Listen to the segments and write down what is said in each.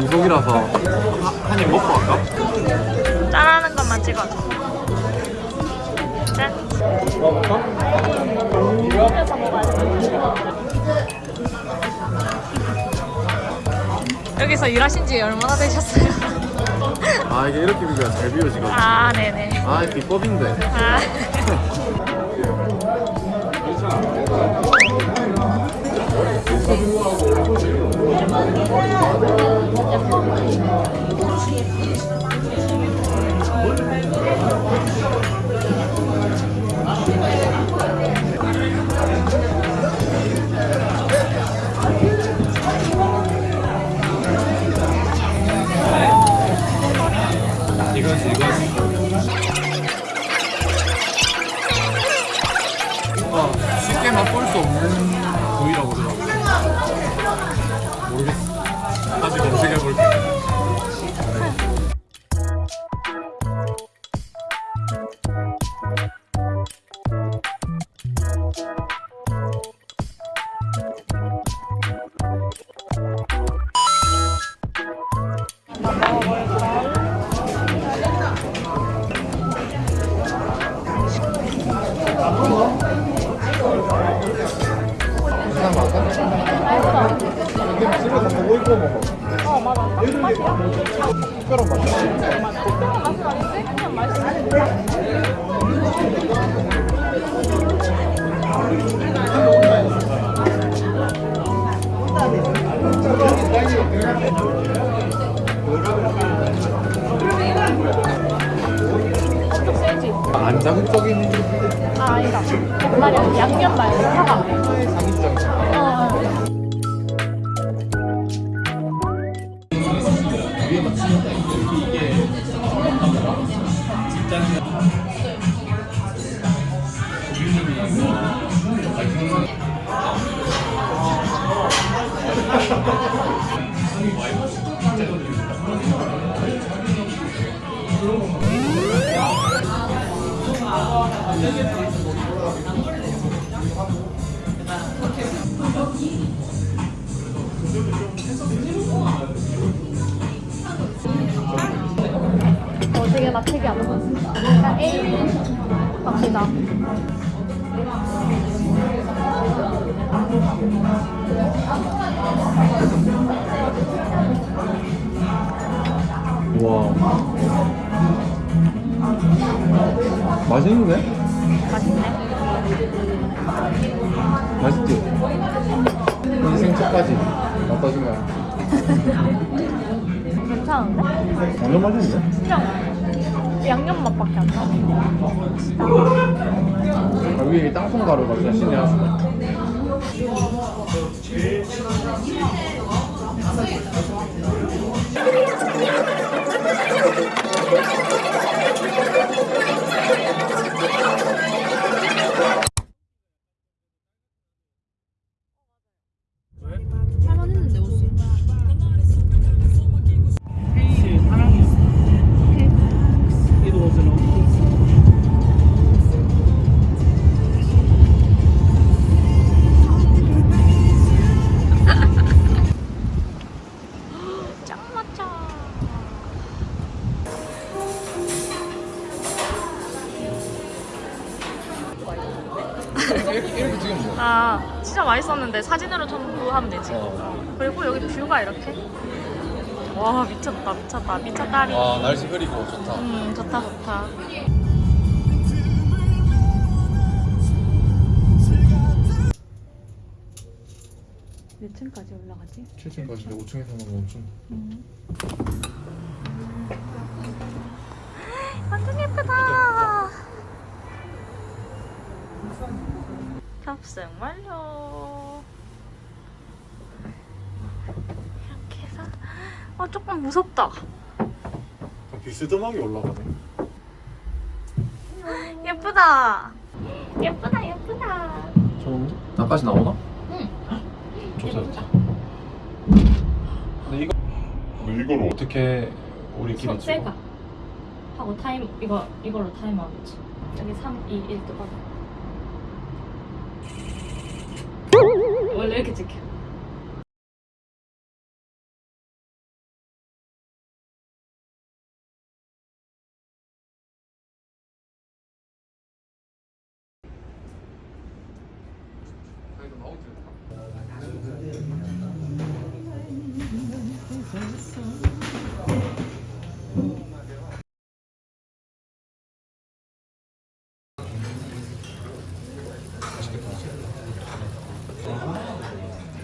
민속이라서 한 입 먹고 갈까? 짠하는 것만 찍어줘. 짠. 먹을까? 먹으면서 먹어야 돼. 여기서 일하신 지 얼마나 되셨어요? 아 이게 이렇게 비벼야 잘 비워지거든 아, 네네. 아 비법인데 아. 그냥 근데 어, 맞아. 아닌데? 그냥 맛있어. 안 자극적인 아, 아니다. 말이야. 양념 말고 사과. 상 어, 어. 어, 되게 나 특이하다. 나 A 갑시다. 와 맛있는데? 괜찮은데? 완전 맛있는데? 그냥 양념 맛밖에 안 나. 아, 위에 이 땅콩 가루가 진짜 신이야 이렇게, 찍으면 돼아 진짜 맛있었는데 사진으로 첨부하면 되지. 어. 그리고 여기 뷰가 이렇게. 와 미쳤다 미쳤다 미쳤다리. 아 날씨 흐리고 좋다 음 좋다 좋다. 몇 층까지 올라가지? 7층까지인데 5층에서 하면 5층 완 탑승 완료. 이렇게 해서 아 조금 무섭다. 비스듬하게 올라가네. 예쁘다. 예쁘다 예쁘다. 좋은데? 나까지 나오나? 응. 좋다 좋다 근데 이거 근데 이걸 어떻게 우리끼리 찍어? 하고 타임 이거 이걸로 타임아웃. 여기 3, 2, 1 똑같아. 원래 이렇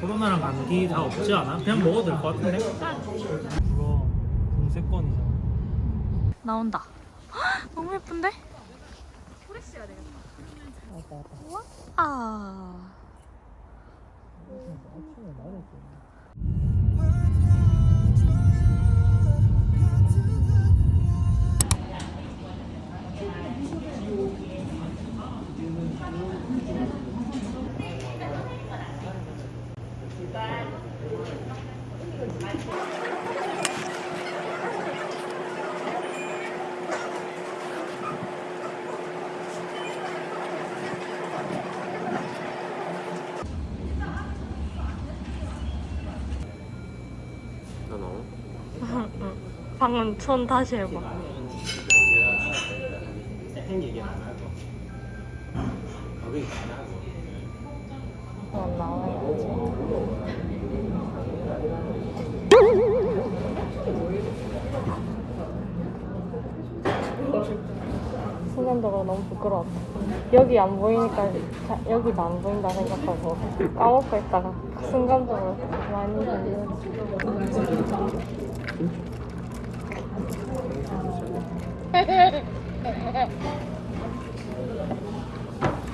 코로나랑 감기 다 없지 않아? 그냥 먹어도 될 것 같은데? 그거 공세권이잖아 나온다. 너무 예쁜데? 프레쉬가 되겠다. 아. 방금 손 다시 해봐. 어, 나와야지. 순간적으로 너무 부끄러웠다. 여기 안 보이니까 자, 여기도 안 보인다 생각하고 까먹고 있다가 순간적으로 많이 보여.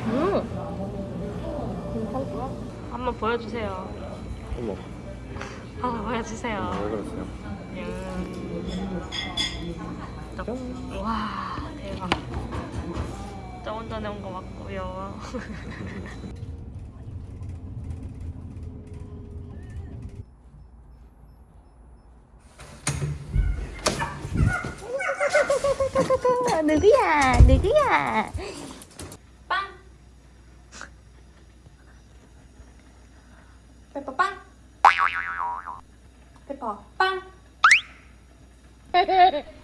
음. 괜찮다. 한번 보여주세요. 어머 한번 보여주세요. 왜 그랬어요? 음. 와 대박. 저번 전에 온거 맞고요. 누구야? 누구야? 빵. 페퍼 빵. 페퍼 빵.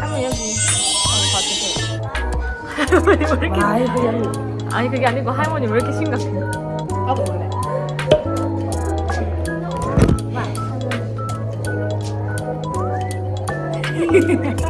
한번 여기 한번 봐주세요. 할머니 왜 이렇게? 아이 그게 아니 그게 아니고 할머니 왜 이렇게 심각해? 나도 원래.